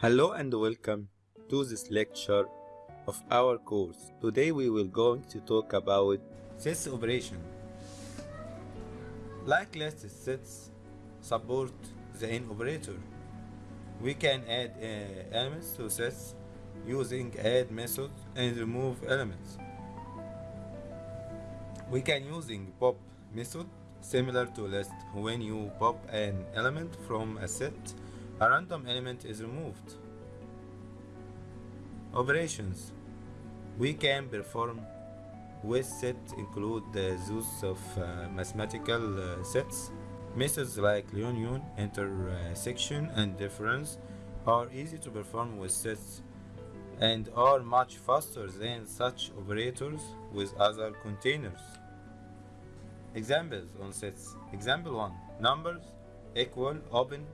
Hello and welcome to this lecture of our course. Today we will going to talk about sets operation. Like list sets support the in operator. We can add uh, elements to sets using add method and remove elements. We can using pop method similar to list when you pop an element from a set a random element is removed. Operations we can perform with set include the use of uh, mathematical uh, sets. Methods like union, intersection, and difference are easy to perform with sets and are much faster than such operators with other containers. Examples on sets. Example 1. Numbers equal open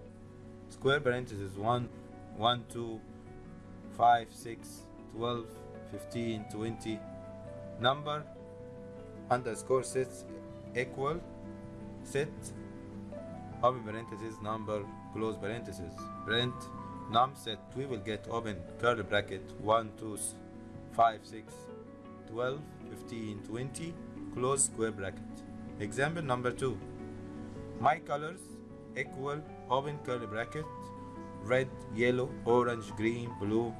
square parentheses 1 1 2 5 6 12 15 20 number underscore sets equal set open parentheses number close parentheses. Print num set we will get open curly bracket 1 2 5 6 12 15 20 close square bracket. Example number 2 my colors equal open curly bracket red yellow orange green blue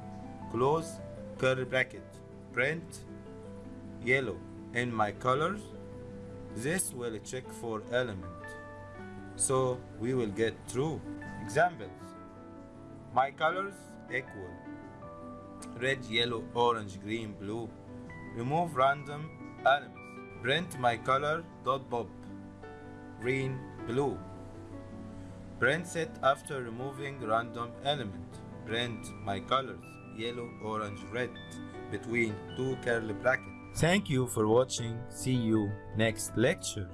close curly bracket print yellow. In my colors this will check for element. So we will get true examples. My colors equal. Red yellow orange green blue. Remove random elements. Print my color dot pop. Green blue Print set after removing random element. Print my colors yellow, orange, red between two curly brackets. Thank you for watching. See you next lecture.